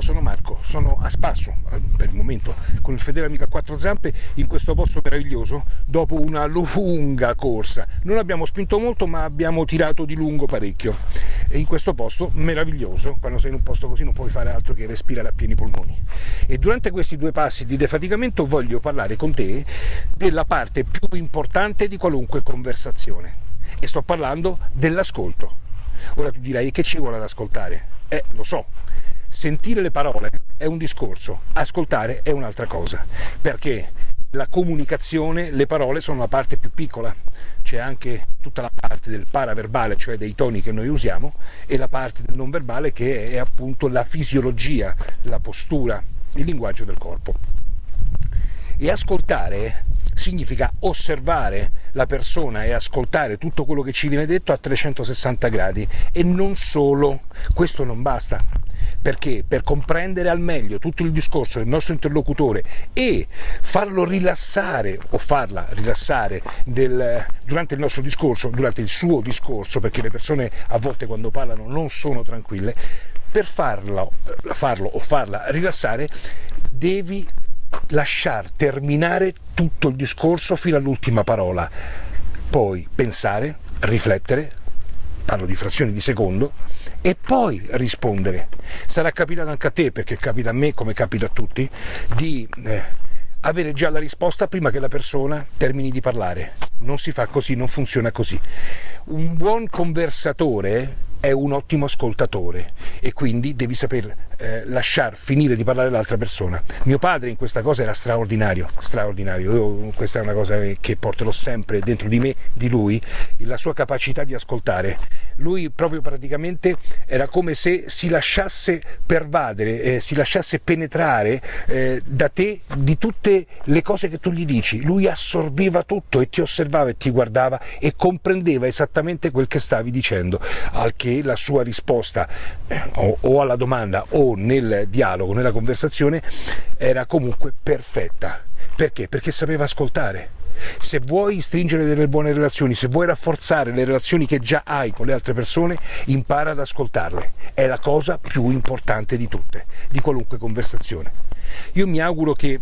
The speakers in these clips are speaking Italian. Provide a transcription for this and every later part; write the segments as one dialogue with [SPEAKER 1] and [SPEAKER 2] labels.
[SPEAKER 1] Ciao, sono Marco, sono a spasso eh, per il momento con il fedele amico a quattro zampe in questo posto meraviglioso dopo una lunga corsa. Non abbiamo spinto molto ma abbiamo tirato di lungo parecchio e in questo posto meraviglioso, quando sei in un posto così non puoi fare altro che respirare a pieni polmoni. E durante questi due passi di defaticamento voglio parlare con te della parte più importante di qualunque conversazione e sto parlando dell'ascolto. Ora tu dirai che ci vuole ad ascoltare? Eh, lo so, sentire le parole è un discorso, ascoltare è un'altra cosa, perché la comunicazione, le parole sono la parte più piccola, c'è anche tutta la parte del paraverbale, cioè dei toni che noi usiamo, e la parte del non verbale che è appunto la fisiologia, la postura, il linguaggio del corpo. E ascoltare significa osservare la persona e ascoltare tutto quello che ci viene detto a 360 gradi e non solo, questo non basta perché? Per comprendere al meglio tutto il discorso del nostro interlocutore e farlo rilassare o farla rilassare del, durante il nostro discorso, durante il suo discorso, perché le persone a volte quando parlano non sono tranquille, per farlo, farlo o farla rilassare devi lasciar terminare tutto il discorso fino all'ultima parola, poi pensare, riflettere, parlo di frazioni di secondo, e poi rispondere. Sarà capitato anche a te, perché capita a me come capita a tutti, di eh, avere già la risposta prima che la persona termini di parlare. Non si fa così, non funziona così. Un buon conversatore è un ottimo ascoltatore e quindi devi saper eh, lasciar finire di parlare l'altra persona. Mio padre in questa cosa era straordinario, straordinario. Io, questa è una cosa che porterò sempre dentro di me, di lui, la sua capacità di ascoltare. Lui proprio praticamente era come se si lasciasse pervadere, eh, si lasciasse penetrare eh, da te di tutte le cose che tu gli dici. Lui assorbeva tutto e ti osservava e ti guardava e comprendeva esattamente quel che stavi dicendo, al che la sua risposta eh, o, o alla domanda o nel dialogo, nella conversazione, era comunque perfetta. Perché? Perché sapeva ascoltare. Se vuoi stringere delle buone relazioni, se vuoi rafforzare le relazioni che già hai con le altre persone, impara ad ascoltarle. È la cosa più importante di tutte, di qualunque conversazione. Io mi auguro che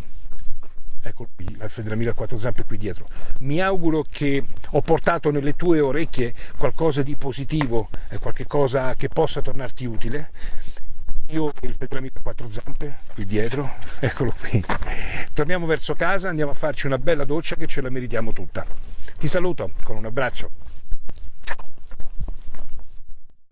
[SPEAKER 1] ecco qui, l'Alfa della Mila quattro zampe qui dietro. Mi auguro che ho portato nelle tue orecchie qualcosa di positivo, qualche cosa che possa tornarti utile io e il Petramica a quattro zampe qui dietro, eccolo qui. Torniamo verso casa, andiamo a farci una bella doccia che ce la meritiamo tutta. Ti saluto con un abbraccio.